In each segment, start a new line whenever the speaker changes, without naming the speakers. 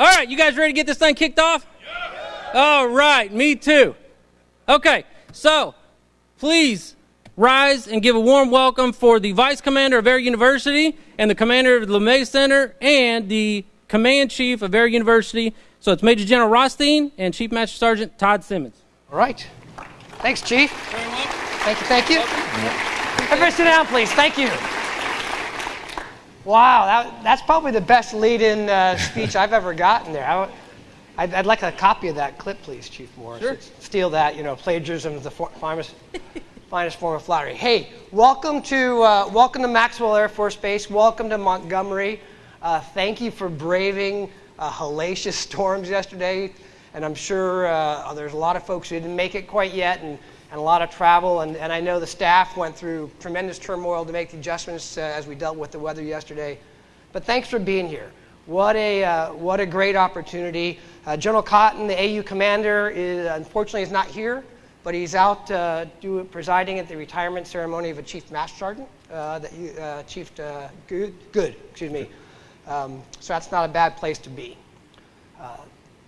All right, you guys ready to get this thing kicked off? Yeah. All right, me too. Okay, so please rise and give a warm welcome for the Vice Commander of Air University and the Commander of the LeMay Center and the Command Chief of Air University. So it's Major General Rothstein and Chief Master Sergeant Todd Simmons.
All right. Thanks, Chief.
Very well.
Thank you, thank you. Everybody sit down, please. Thank you. Wow, that, that's probably the best lead-in uh, speech I've ever gotten there. I, I'd, I'd, like a copy of that clip, please, Chief Morris.
Sure.
Steal that, you know, plagiarism is the for, finest, finest form of flattery. Hey, welcome to, uh, welcome to Maxwell Air Force Base. Welcome to Montgomery. Uh, thank you for braving uh, hellacious storms yesterday. And I'm sure uh, there's a lot of folks who didn't make it quite yet. And and a lot of travel. And, and I know the staff went through tremendous turmoil to make the adjustments uh, as we dealt with the weather yesterday. But thanks for being here. What a, uh, what a great opportunity. Uh, General Cotton, the AU commander, is, unfortunately is not here, but he's out uh, do, presiding at the retirement ceremony of a Chief Master Sergeant, uh, that uh, Chief Good, Good, excuse me. Um, so that's not a bad place to be.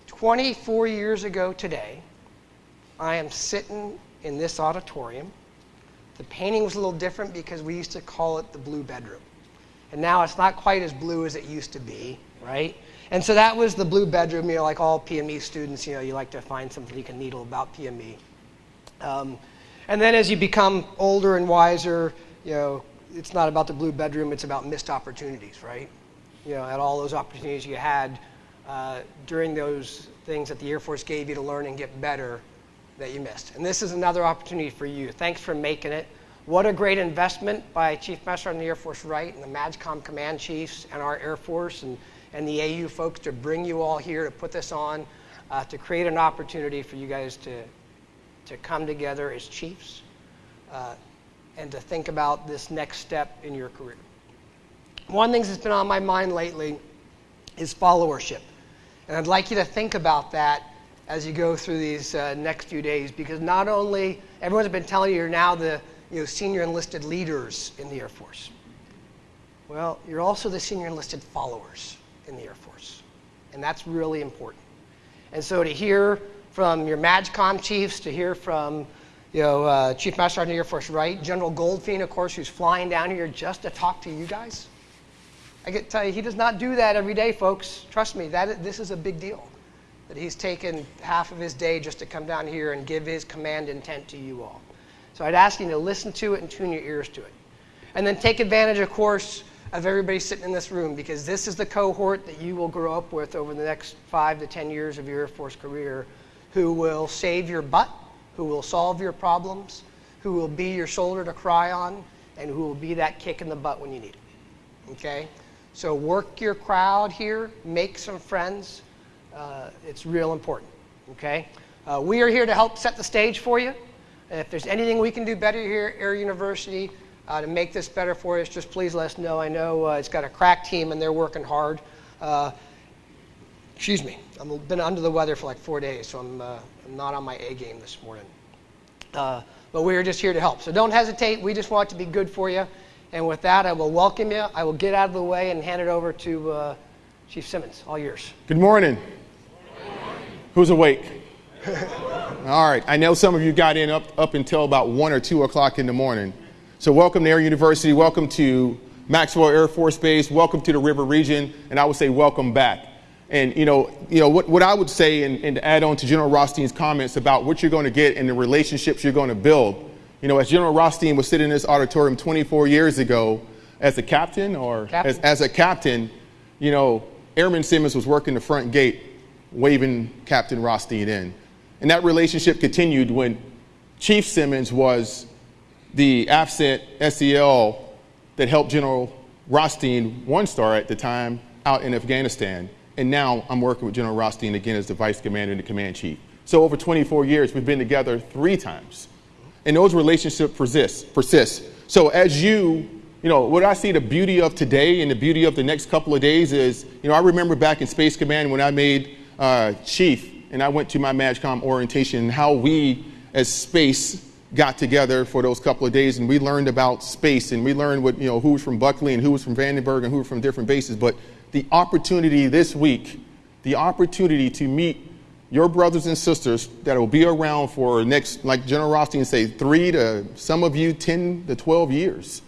24 years ago today, I am sitting in this auditorium. The painting was a little different because we used to call it the blue bedroom. And now it's not quite as blue as it used to be, right? And so that was the blue bedroom, you know, like all PME students, you know, you like to find something you can needle about PME. Um, and then as you become older and wiser, you know, it's not about the blue bedroom, it's about missed opportunities, right? You know, at all those opportunities you had uh, during those things that the Air Force gave you to learn and get better, that you missed. And this is another opportunity for you. Thanks for making it. What a great investment by Chief Master on the Air Force Wright and the MAJCOM command chiefs and our Air Force and, and the AU folks to bring you all here to put this on, uh, to create an opportunity for you guys to, to come together as chiefs uh, and to think about this next step in your career. One thing that's been on my mind lately is followership. And I'd like you to think about that as you go through these uh, next few days because not only everyone's been telling you you're now the you know, senior enlisted leaders in the Air Force. Well, you're also the senior enlisted followers in the Air Force. And that's really important. And so to hear from your MAJCOM chiefs, to hear from you know, uh, Chief Master Sergeant of the Air Force Wright, General Goldfein, of course, who's flying down here just to talk to you guys. I can tell you, he does not do that every day, folks. Trust me, that, this is a big deal that he's taken half of his day just to come down here and give his command intent to you all. So I'd ask you to listen to it and tune your ears to it. And then take advantage, of course, of everybody sitting in this room because this is the cohort that you will grow up with over the next five to 10 years of your Air Force career who will save your butt, who will solve your problems, who will be your shoulder to cry on, and who will be that kick in the butt when you need it. Okay? So work your crowd here, make some friends, uh, it's real important. Okay? Uh, we are here to help set the stage for you. If there's anything we can do better here at Air University uh, to make this better for us, just please let us know. I know uh, it's got a crack team and they're working hard. Uh, excuse me, I've been under the weather for like four days, so I'm, uh, I'm not on my A game this morning. but we are just here to help. So don't hesitate. We just want it to be good for you. And with that, I will welcome you. I will get out of the way and hand it over to Chief Simmons. All yours.
Good morning. Who's awake? All right. I know some of you got in up, up until about 1 or 2 o'clock in the morning. So, welcome to Air University. Welcome to Maxwell Air Force Base. Welcome to the River Region. And I would say, welcome back. And, you know, you know what, what I would say, and, and to add on to General Rothstein's comments about what you're going to get and the relationships you're going to build. You know, as General Rothstein was sitting in this auditorium 24 years ago as a captain or captain. As, as a captain, you know, Airman Simmons was working the front gate waving Captain Rothstein in. And that relationship continued when Chief Simmons was the AFCENT SEL that helped General Rothstein, one star at the time, out in Afghanistan. And now I'm working with General Rothstein again as the Vice Commander and the Command Chief. So over 24 years, we've been together three times. And those relationships persist. persist. So as you, you know, what I see the beauty of today and the beauty of the next couple of days is, you know, I remember back in Space Command when I made uh, chief and I went to my MAJCOM orientation and how we as space got together for those couple of days and we learned about space and we learned what, you know, who was from Buckley and who was from Vandenberg and who were from different bases. But the opportunity this week, the opportunity to meet your brothers and sisters that will be around for next, like General Rothstein say, three to some of you 10 to 12 years.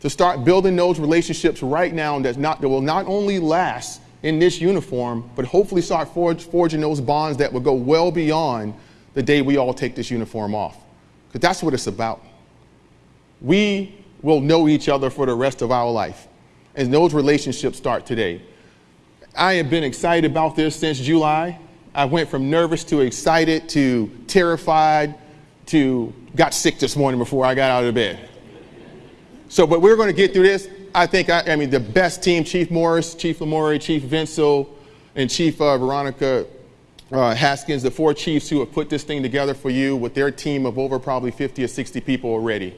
To start building those relationships right now not, that will not only last in this uniform, but hopefully start forge, forging those bonds that will go well beyond the day we all take this uniform off. Because that's what it's about. We will know each other for the rest of our life. And those relationships start today. I have been excited about this since July. I went from nervous to excited to terrified to got sick this morning before I got out of bed. So, but we're going to get through this. I think, I, I mean, the best team, Chief Morris, Chief Lamore, Chief Vinsel, and Chief uh, Veronica uh, Haskins, the four chiefs who have put this thing together for you with their team of over probably 50 or 60 people already.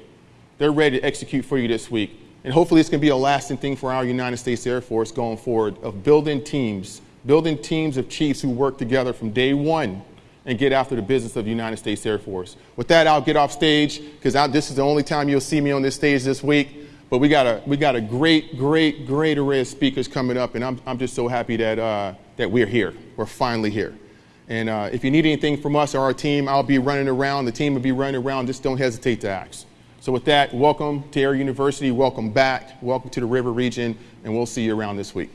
They're ready to execute for you this week. And hopefully it's going to be a lasting thing for our United States Air Force going forward of building teams building teams of chiefs who work together from day one and get after the business of the United States Air Force. With that, I'll get off stage because this is the only time you'll see me on this stage this week. But we got a we got a great, great, great array of speakers coming up, and I'm I'm just so happy that uh, that we're here. We're finally here. And uh, if you need anything from us or our team, I'll be running around. The team will be running around. Just don't hesitate to ask. So with that, welcome to Air University. Welcome back. Welcome to the River Region, and we'll see you around this week.